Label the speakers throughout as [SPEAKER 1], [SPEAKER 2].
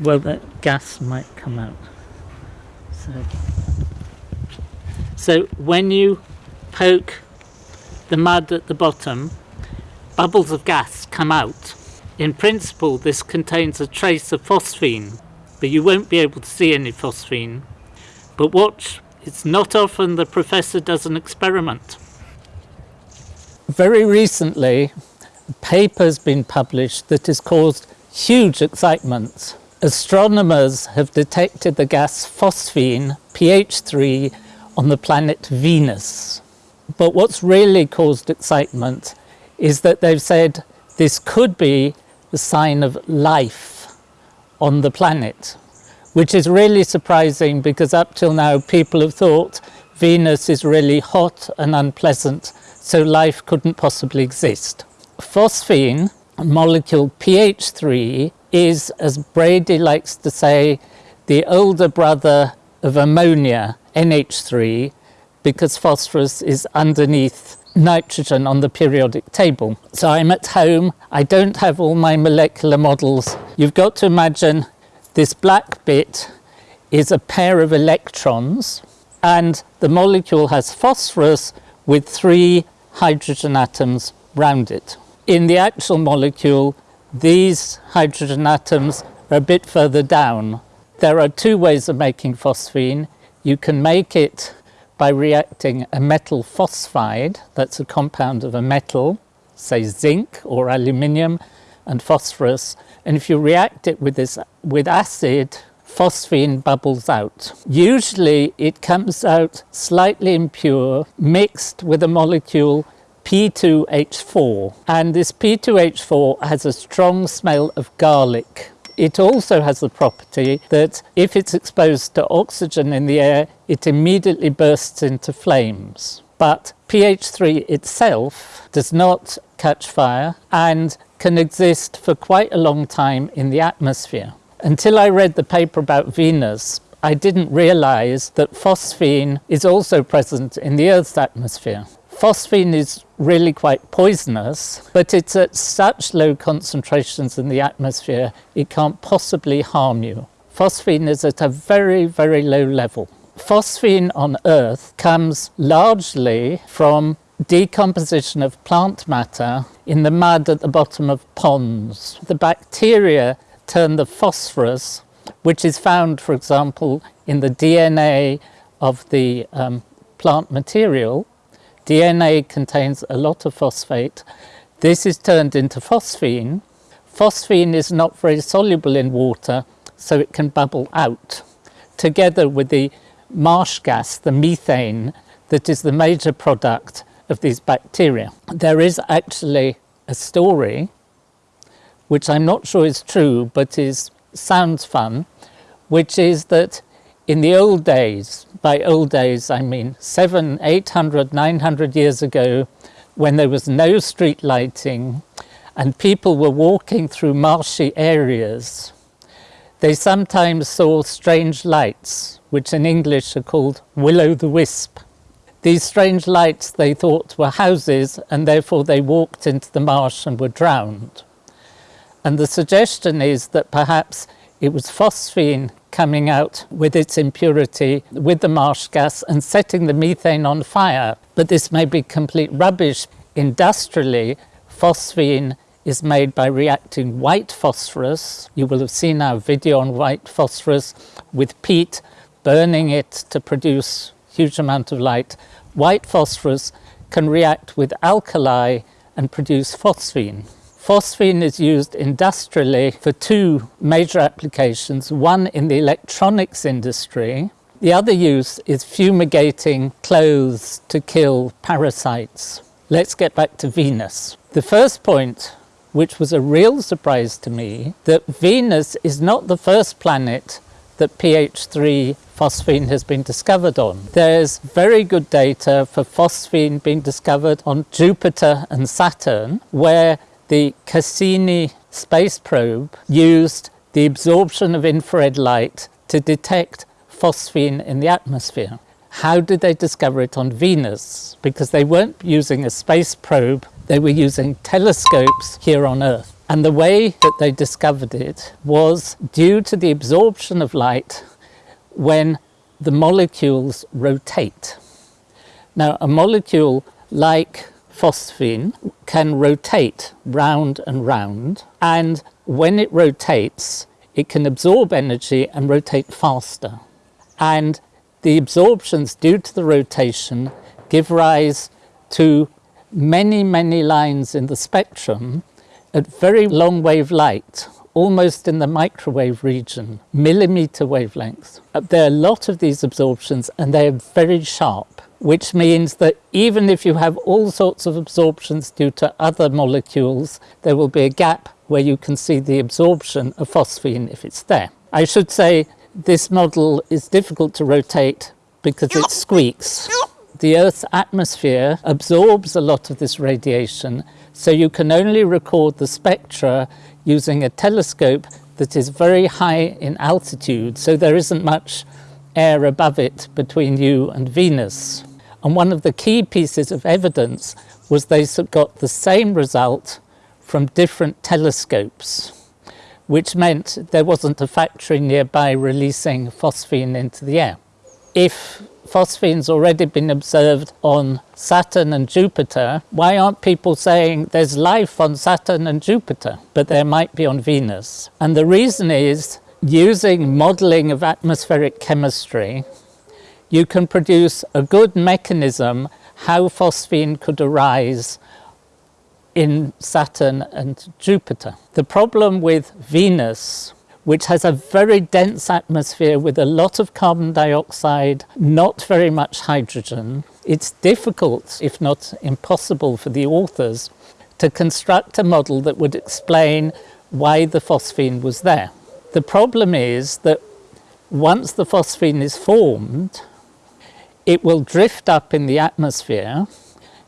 [SPEAKER 1] well that gas might come out. So, so when you poke the mud at the bottom, bubbles of gas come out. In principle this contains a trace of phosphine, but you won't be able to see any phosphine. But watch, it's not often the professor does an experiment. Very recently, a paper has been published that has caused huge excitement. Astronomers have detected the gas phosphine, PH3, on the planet Venus. But what's really caused excitement is that they've said this could be the sign of life on the planet, which is really surprising because up till now people have thought Venus is really hot and unpleasant so life couldn't possibly exist. Phosphine, molecule PH3, is, as Brady likes to say, the older brother of ammonia, NH3, because phosphorus is underneath nitrogen on the periodic table. So I'm at home, I don't have all my molecular models. You've got to imagine this black bit is a pair of electrons and the molecule has phosphorus with three hydrogen atoms round it. In the actual molecule, these hydrogen atoms are a bit further down. There are two ways of making phosphine. You can make it by reacting a metal phosphide, that's a compound of a metal, say zinc or aluminium, and phosphorus. And if you react it with, this, with acid, phosphine bubbles out. Usually it comes out slightly impure, mixed with a molecule P2H4. And this P2H4 has a strong smell of garlic. It also has the property that if it's exposed to oxygen in the air, it immediately bursts into flames. But PH3 itself does not catch fire and can exist for quite a long time in the atmosphere. Until I read the paper about Venus, I didn't realize that phosphine is also present in the Earth's atmosphere. Phosphine is really quite poisonous, but it's at such low concentrations in the atmosphere, it can't possibly harm you. Phosphine is at a very, very low level. Phosphine on Earth comes largely from decomposition of plant matter in the mud at the bottom of ponds. The bacteria turn the phosphorus, which is found, for example, in the DNA of the um, plant material. DNA contains a lot of phosphate. This is turned into phosphine. Phosphine is not very soluble in water, so it can bubble out, together with the marsh gas, the methane, that is the major product of these bacteria. There is actually a story which I'm not sure is true, but is sounds fun, which is that in the old days, by old days I mean seven, eight hundred, nine hundred years ago, when there was no street lighting and people were walking through marshy areas, they sometimes saw strange lights, which in English are called will-o'-the-wisp. These strange lights they thought were houses and therefore they walked into the marsh and were drowned. And the suggestion is that perhaps it was phosphine coming out with its impurity with the marsh gas and setting the methane on fire. But this may be complete rubbish. Industrially, phosphine is made by reacting white phosphorus. You will have seen our video on white phosphorus with peat, burning it to produce huge amount of light. White phosphorus can react with alkali and produce phosphine. Phosphine is used industrially for two major applications, one in the electronics industry, the other use is fumigating clothes to kill parasites. Let's get back to Venus. The first point, which was a real surprise to me, that Venus is not the first planet that PH3 phosphine has been discovered on. There's very good data for phosphine being discovered on Jupiter and Saturn, where the Cassini space probe used the absorption of infrared light to detect phosphine in the atmosphere. How did they discover it on Venus? Because they weren't using a space probe, they were using telescopes here on Earth. And the way that they discovered it was due to the absorption of light when the molecules rotate. Now, a molecule like phosphine can rotate round and round, and when it rotates, it can absorb energy and rotate faster. And the absorptions due to the rotation give rise to many, many lines in the spectrum at very long wave light, almost in the microwave region, millimeter wavelengths. Uh, there are a lot of these absorptions and they are very sharp, which means that even if you have all sorts of absorptions due to other molecules, there will be a gap where you can see the absorption of phosphine if it's there. I should say this model is difficult to rotate because it squeaks. The Earth's atmosphere absorbs a lot of this radiation, so you can only record the spectra using a telescope that is very high in altitude, so there isn't much air above it between you and Venus. And one of the key pieces of evidence was they got the same result from different telescopes, which meant there wasn't a factory nearby releasing phosphine into the air. If phosphine's already been observed on Saturn and Jupiter, why aren't people saying there's life on Saturn and Jupiter, but there might be on Venus? And the reason is using modeling of atmospheric chemistry, you can produce a good mechanism how phosphine could arise in Saturn and Jupiter. The problem with Venus which has a very dense atmosphere with a lot of carbon dioxide, not very much hydrogen. It's difficult, if not impossible, for the authors to construct a model that would explain why the phosphine was there. The problem is that once the phosphine is formed, it will drift up in the atmosphere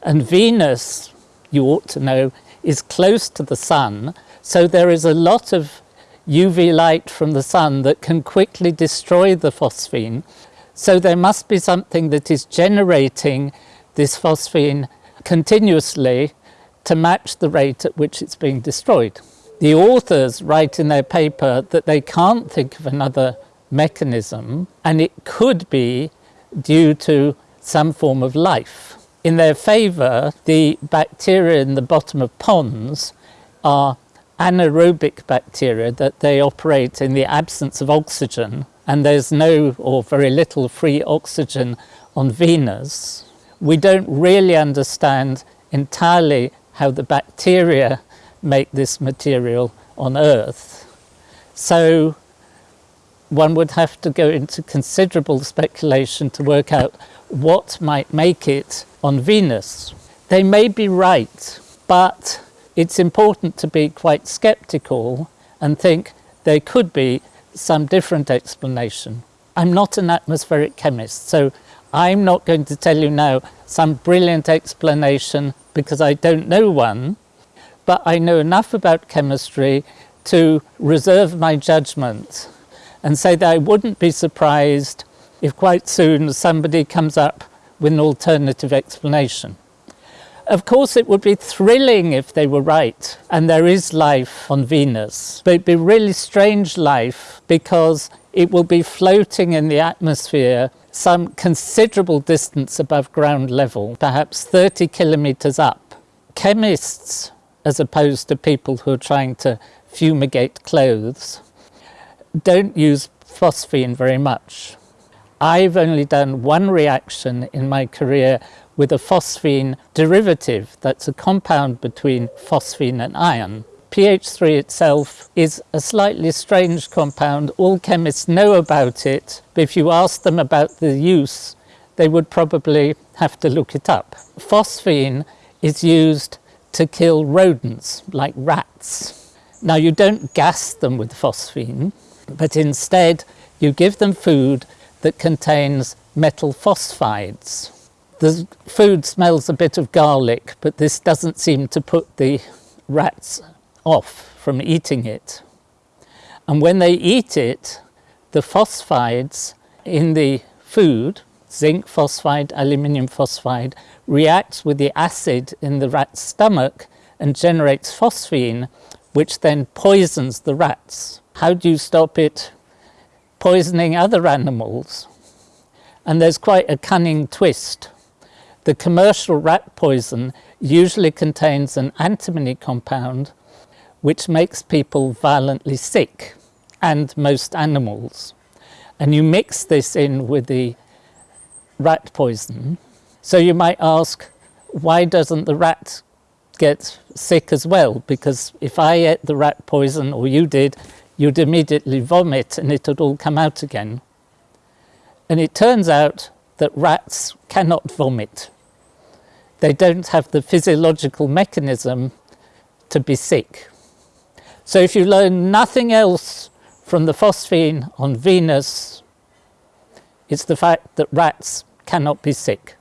[SPEAKER 1] and Venus, you ought to know, is close to the sun, so there is a lot of UV light from the sun that can quickly destroy the phosphine. So there must be something that is generating this phosphine continuously to match the rate at which it's being destroyed. The authors write in their paper that they can't think of another mechanism and it could be due to some form of life. In their favour, the bacteria in the bottom of ponds are anaerobic bacteria that they operate in the absence of oxygen and there's no or very little free oxygen on Venus, we don't really understand entirely how the bacteria make this material on Earth. So one would have to go into considerable speculation to work out what might make it on Venus. They may be right, but it's important to be quite skeptical and think there could be some different explanation. I'm not an atmospheric chemist, so I'm not going to tell you now some brilliant explanation because I don't know one, but I know enough about chemistry to reserve my judgment and say that I wouldn't be surprised if quite soon somebody comes up with an alternative explanation. Of course, it would be thrilling if they were right and there is life on Venus, but it'd be really strange life because it will be floating in the atmosphere some considerable distance above ground level, perhaps 30 kilometers up. Chemists, as opposed to people who are trying to fumigate clothes, don't use phosphine very much. I've only done one reaction in my career with a phosphine derivative that's a compound between phosphine and iron. PH3 itself is a slightly strange compound. All chemists know about it, but if you ask them about the use, they would probably have to look it up. Phosphine is used to kill rodents, like rats. Now you don't gas them with phosphine, but instead you give them food that contains metal phosphides. The food smells a bit of garlic, but this doesn't seem to put the rats off from eating it. And when they eat it, the phosphides in the food, zinc phosphide, aluminium phosphide, reacts with the acid in the rat's stomach and generates phosphine, which then poisons the rats. How do you stop it poisoning other animals? And there's quite a cunning twist. The commercial rat poison usually contains an antimony compound which makes people violently sick and most animals. And you mix this in with the rat poison. So you might ask, why doesn't the rat get sick as well? Because if I ate the rat poison or you did, you'd immediately vomit and it would all come out again. And it turns out that rats cannot vomit. They don't have the physiological mechanism to be sick. So if you learn nothing else from the phosphine on Venus, it's the fact that rats cannot be sick.